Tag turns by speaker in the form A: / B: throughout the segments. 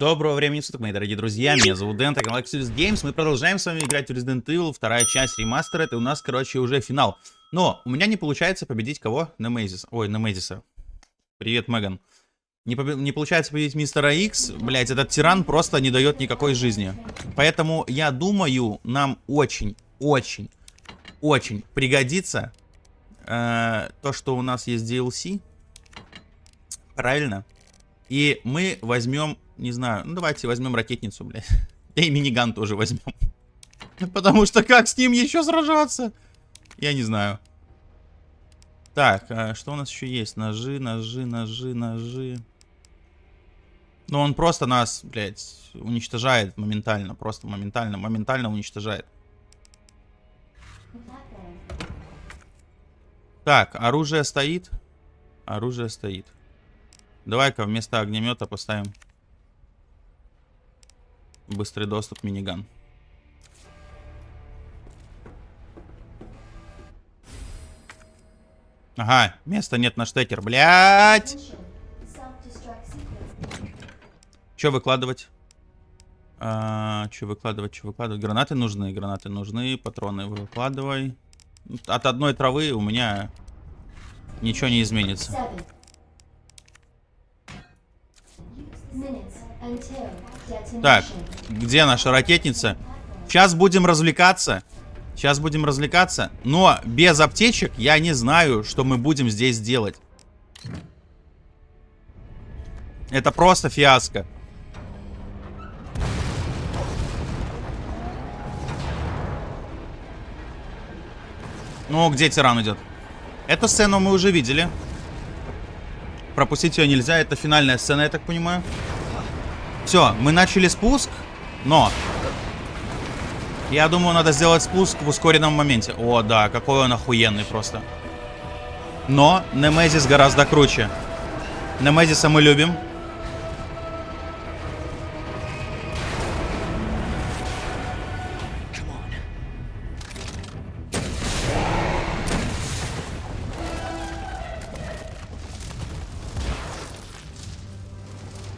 A: Доброго времени суток, мои дорогие друзья, меня зовут Дэн, это Exodus Games, мы продолжаем с вами играть в Resident Evil, вторая часть ремастера, это у нас, короче, уже финал. Но у меня не получается победить кого? Немезис, ой, Немезиса. Привет, Меган. Не, побе... не получается победить мистера Икс, блять, этот тиран просто не дает никакой жизни. Поэтому я думаю, нам очень, очень, очень пригодится э, то, что у нас есть DLC. Правильно? И мы возьмем, не знаю, ну давайте возьмем ракетницу, блядь. И миниган тоже возьмем. Потому что как с ним еще сражаться? Я не знаю. Так, а что у нас еще есть? Ножи, ножи, ножи, ножи. Ну он просто нас, блядь, уничтожает моментально. Просто моментально, моментально уничтожает. Так, оружие стоит. Оружие стоит. Давай-ка вместо огнемета поставим быстрый доступ миниган. Ага, места нет на штекер, блядь! Че выкладывать? А, че выкладывать, че выкладывать? Гранаты нужны, гранаты нужны, патроны выкладывай. От одной травы у меня ничего не изменится. Так, где наша ракетница? Сейчас будем развлекаться. Сейчас будем развлекаться. Но без аптечек я не знаю, что мы будем здесь делать. Это просто фиаско. Ну, где тиран идет? Эту сцену мы уже видели. Пропустить ее нельзя. Это финальная сцена, я так понимаю. Все, мы начали спуск, но... Я думаю, надо сделать спуск в ускоренном моменте. О, да, какой он охуенный просто. Но Немезис гораздо круче. Немезиса мы любим.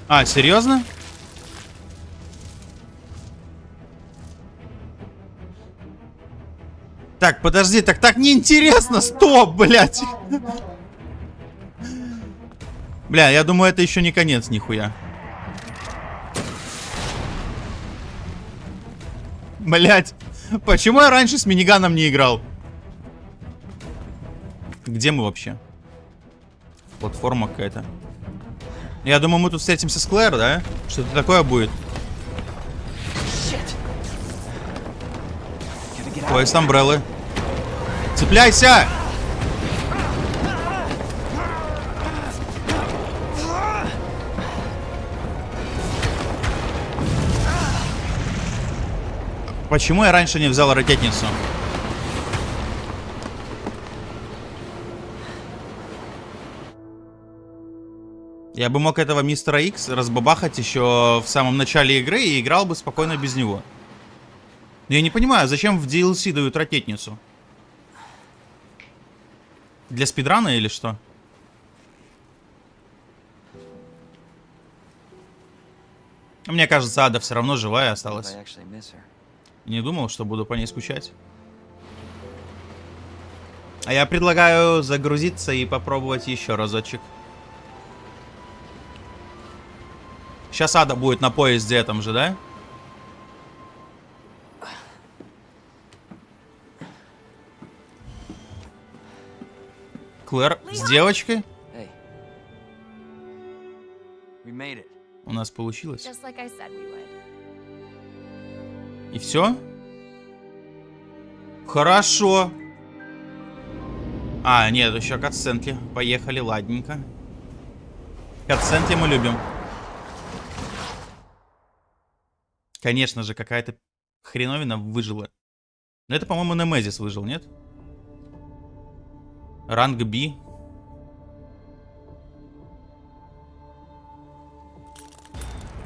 A: А, серьезно? Так, подожди, так так неинтересно. Стоп, блядь. Бля, я думаю, это еще не конец, нихуя. Блять, почему я раньше с миниганом не играл? Где мы вообще? Платформа какая-то. Я думаю, мы тут встретимся с Клэр, да? Что-то такое будет. Поезд Амбреллы. Цепляйся! Почему я раньше не взял ракетницу? Я бы мог этого мистера Икс разбабахать еще в самом начале игры и играл бы спокойно без него. Но я не понимаю, зачем в DLC дают ракетницу? Для спидрана или что? Мне кажется, Ада все равно живая осталась. Не думал, что буду по ней скучать. А я предлагаю загрузиться и попробовать еще разочек. Сейчас Ада будет на поезде этом же, да? Клэр с девочкой? У нас получилось. И все? Хорошо. А, нет, еще катсценки. Поехали, ладненько. Катсценки мы любим. Конечно же, какая-то хреновина выжила. Но это, по-моему, Немезис выжил, нет? Ранг B.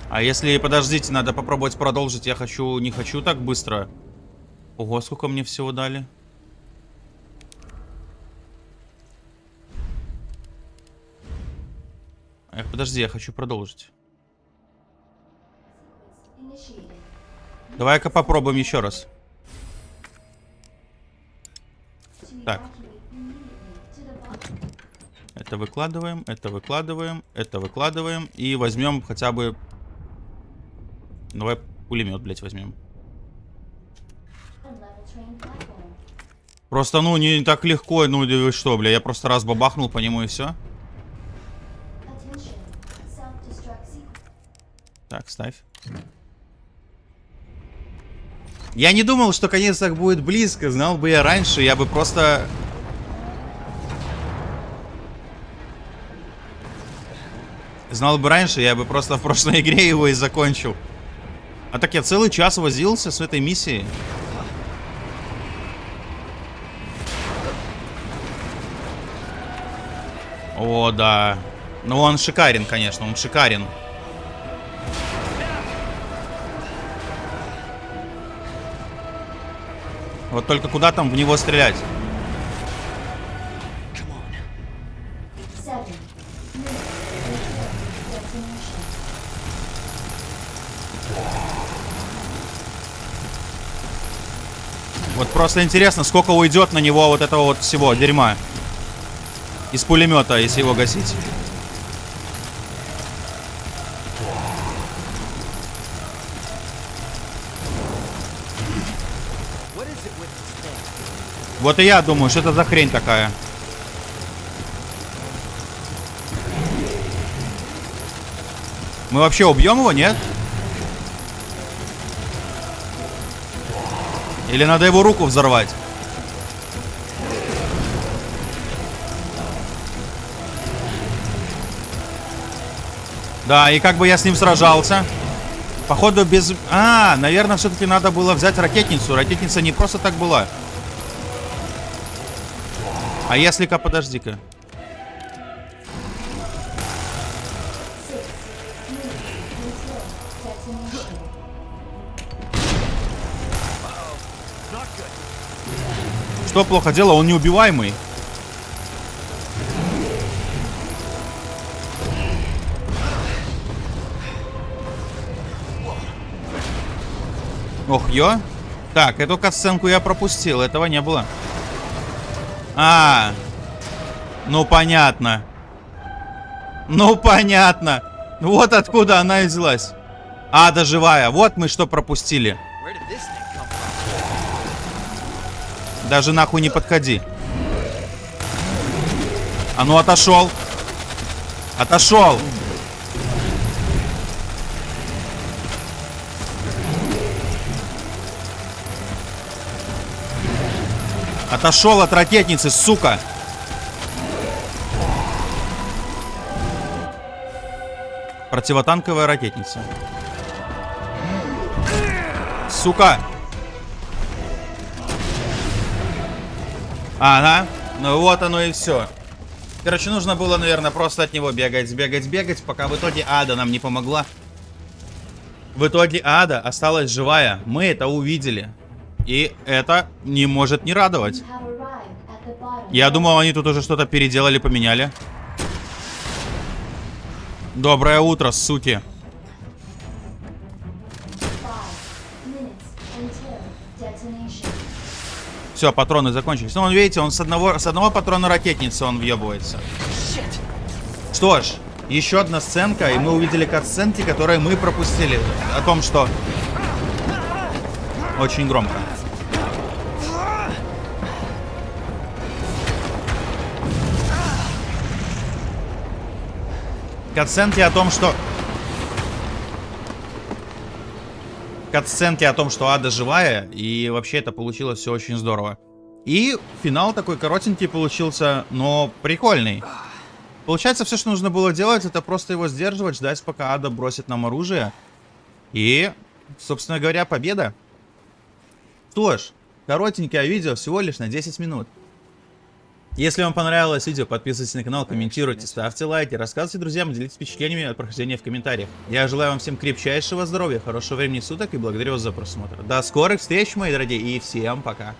A: А если, подождите, надо попробовать продолжить. Я хочу, не хочу так быстро. Ого, сколько мне всего дали. Эх, подожди, я хочу продолжить. Давай-ка попробуем еще раз. Так. Это выкладываем, это выкладываем, это выкладываем. И возьмем хотя бы... Давай пулемет, блядь, возьмем. Просто, ну, не так легко, ну, что, бля, я просто раз бабахнул по нему и все. Так, ставь. Я не думал, что конец так будет близко. Знал бы я раньше, я бы просто... Знал бы раньше, я бы просто в прошлой игре его и закончил. А так я целый час возился с этой миссией. О, да. Ну, он шикарен, конечно, он шикарен. Вот только куда там в него стрелять? Просто интересно, сколько уйдет на него вот этого вот всего дерьма. Из пулемета, если его гасить. Вот и я думаю, что это за хрень такая. Мы вообще убьем его, нет? Или надо его руку взорвать? Да, и как бы я с ним сражался. Походу без... А, наверное, все-таки надо было взять ракетницу. Ракетница не просто так была. А если-ка, подожди-ка. Что плохо дело? Он неубиваемый. Ох, ё. Так, эту катсценку я пропустил. Этого не было. А, ну понятно. Ну понятно. Вот откуда она и взялась. Ада живая. Вот мы что пропустили. Даже нахуй не подходи. А ну отошел. Отошел. Отошел от ракетницы, сука. Противотанковая ракетница. Сука. Ага. Ну вот оно и все. Короче, нужно было, наверное, просто от него бегать, бегать, бегать, пока в итоге Ада нам не помогла. В итоге Ада осталась живая. Мы это увидели. И это не может не радовать. Я думал, они тут уже что-то переделали, поменяли. Доброе утро, суки. Все, патроны закончились. Ну, он, видите, он с одного, с одного патрона ракетницы он въебывается. Что ж, еще одна сценка, и мы увидели кат-сценки, которые мы пропустили. О том, что... Очень громко. Катсценки о том, что... Катсценки о том, что Ада живая, и вообще это получилось все очень здорово. И финал такой коротенький получился, но прикольный. Получается, все, что нужно было делать, это просто его сдерживать, ждать, пока Ада бросит нам оружие. И, собственно говоря, победа. Что ж, коротенькое видео всего лишь на 10 минут. Если вам понравилось видео, подписывайтесь на канал, комментируйте, ставьте лайки, рассказывайте друзьям, делитесь впечатлениями от прохождения в комментариях. Я желаю вам всем крепчайшего здоровья, хорошего времени суток и благодарю вас за просмотр. До скорых встреч, мои дорогие, и всем пока.